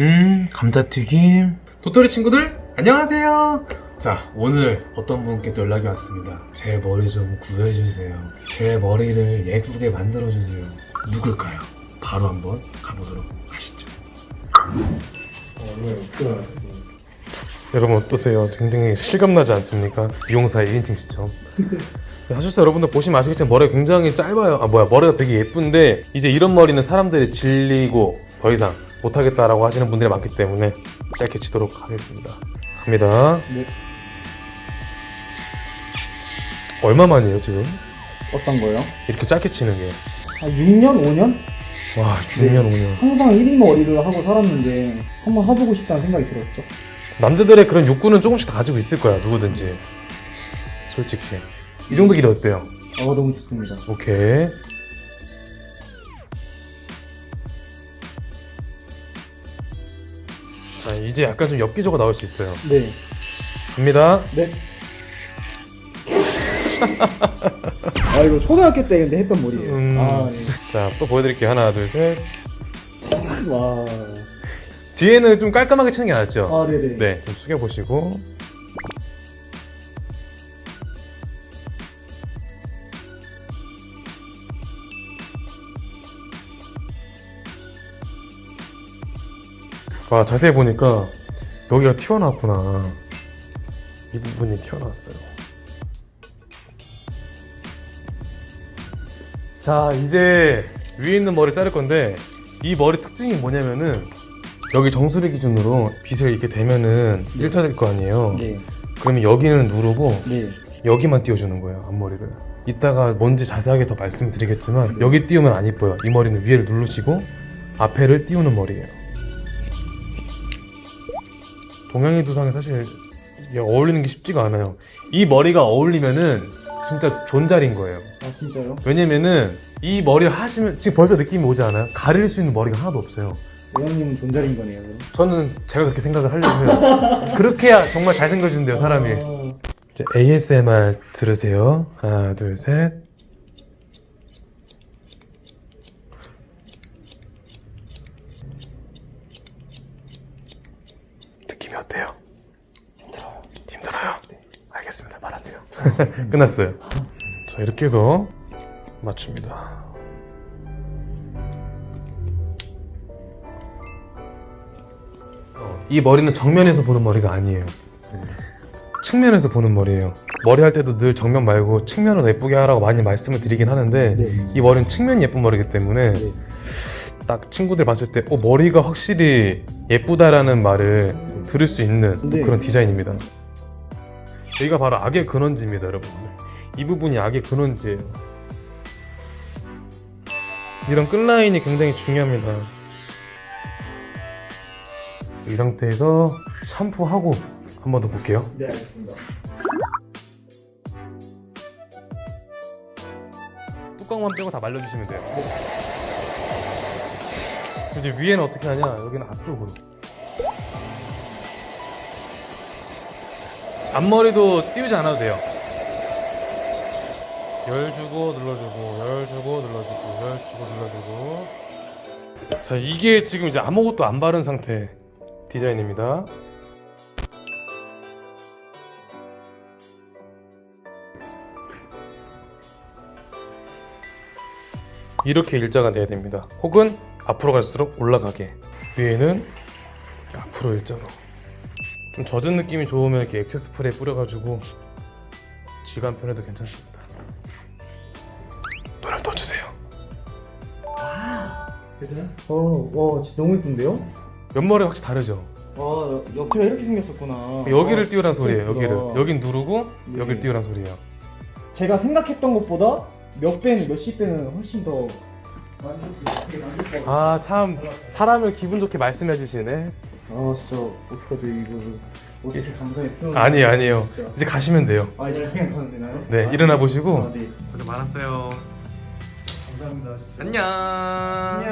음 감자튀김. 도토리 친구들 안녕하세요. 자 오늘 어떤 분께 또 연락이 왔습니다. 제 머리 좀 구해주세요. 제 머리를 예쁘게 만들어주세요. 누굴까요? 바로 한번 가보도록 하시죠. 여러분 어떠세요? 굉장히 실감나지 않습니까? 미용사의 1인칭 시점. 하셨어요. 여러분들 보시면 아시겠지만 머리가 굉장히 짧아요. 아 뭐야 머리가 되게 예쁜데 이제 이런 머리는 사람들이 질리고 더 이상 못하겠다라고 하시는 분들이 많기 때문에 짧게 치도록 하겠습니다 갑니다 네. 얼마만이에요 지금? 어떤 거요? 이렇게 짧게 치는 게한 6년, 5년? 와 6년 5년 항상 1인 머리를 하고 살았는데 한번 해보고 싶다는 생각이 들었죠. 남자들의 그런 욕구는 조금씩 다 가지고 있을 거야 누구든지 솔직히 이 정도 길이 어때요? 아 너무 좋습니다. 오케이 자 이제 약간 좀 엽기적으로 나올 수 있어요 네. 갑니다 네. 아 이거 초등학교 때 근데 했던 머리예요. 음. 아자또 보여드릴게요 하나 둘셋 네. 와. 뒤에는 좀 깔끔하게 치는 게 낫죠? 아 네네. 네, 좀 숙여보시고 와 자세히 보니까 여기가 튀어나왔구나. 이 부분이 튀어나왔어요. 자 이제 위에 있는 머리 자를 건데 이 머리 특징이 뭐냐면은 여기 정수리 기준으로 빗을 이렇게 대면은 일자될 거 아니에요. 네. 그러면 여기는 누르고 네. 여기만 띄워주는 거예요 앞머리를. 이따가 뭔지 자세하게 더 말씀드리겠지만 여기 띄우면 안 이뻐요. 이 머리는 위를 누르시고 앞에를 띄우는 머리예요 동양인 두상에 사실 어울리는 게 쉽지가 않아요 이 머리가 어울리면은 진짜 존잘인 거예요 아 진짜요? 왜냐면은 이 머리를 하시면 지금 벌써 느낌이 오지 않아요? 가릴 수 있는 머리가 하나도 없어요 외형님은 존잘인 거네요. 그럼. 저는 제가 그렇게 생각을 하려고 해요 그렇게 해야 정말 잘생겨진대요 사람이 아, ASMR 들으세요. 하나, 둘, 셋. 느낌이 어때요? 힘들어요. 힘들어요? 알겠습니다. 말하세요. 끝났어요. 자, 이렇게 해서 맞춥니다. 어, 이 머리는 정면에서 보는 머리가 아니에요. 측면에서 보는 머리예요. 머리 할 때도 늘 정면 말고 측면으로 예쁘게 하라고 많이 말씀을 드리긴 하는데 네. 이 머리는 측면 예쁜 머리이기 때문에 네. 딱 친구들 봤을 때 어, 머리가 확실히 예쁘다라는 말을 들을 수 있는 네. 그런 디자인입니다. 여기가 바로 악의 근원지입니다, 여러분. 이 부분이 악의 근원지예요. 이런 끝라인이 굉장히 중요합니다. 이 상태에서 샴푸하고 한 번 더 볼게요. 네 알겠습니다. 뚜껑만 빼고 다 말려주시면 돼요. 이제 위에는 어떻게 하냐? 여기는 앞쪽으로. 앞머리도 띄우지 않아도 돼요. 열 주고 눌러주고, 열 주고 눌러주고, 열 주고 눌러주고. 자, 이게 지금 이제 아무것도 안 바른 상태 디자인입니다. 이렇게 일자가 돼야 됩니다. 혹은 앞으로 갈수록 올라가게. 위에는 앞으로 일자로. 좀 젖은 느낌이 좋으면 이렇게 액체 스프레이 뿌려가지고 지간 편해도 괜찮습니다. 눈을 떠주세요. 괜찮아요? 어, 와 진짜 너무 예쁜데요? 옆머리 확실히 다르죠? 아 옆에가 이렇게 생겼었구나. 여기를 아, 띄우란 소리예요. 여기를. 여긴 누르고 네. 여길 띄우란 소리예요. 제가 생각했던 것보다 몇 배는 몇십 배는 훨씬 더 많이 줬어요. 되게 만족하고. 아참 사람을 기분 좋게 말씀해 주시네. 아 진짜 어떡하죠 이거 어떻게 감사의 표현 아니에요 아니에요. 진짜. 이제 가시면 돼요. 아 이제 그냥 가면 되나요? 네 아, 일어나 보시고 아, 네 고생 많았어요. 감사합니다 진짜 안녕. 안녕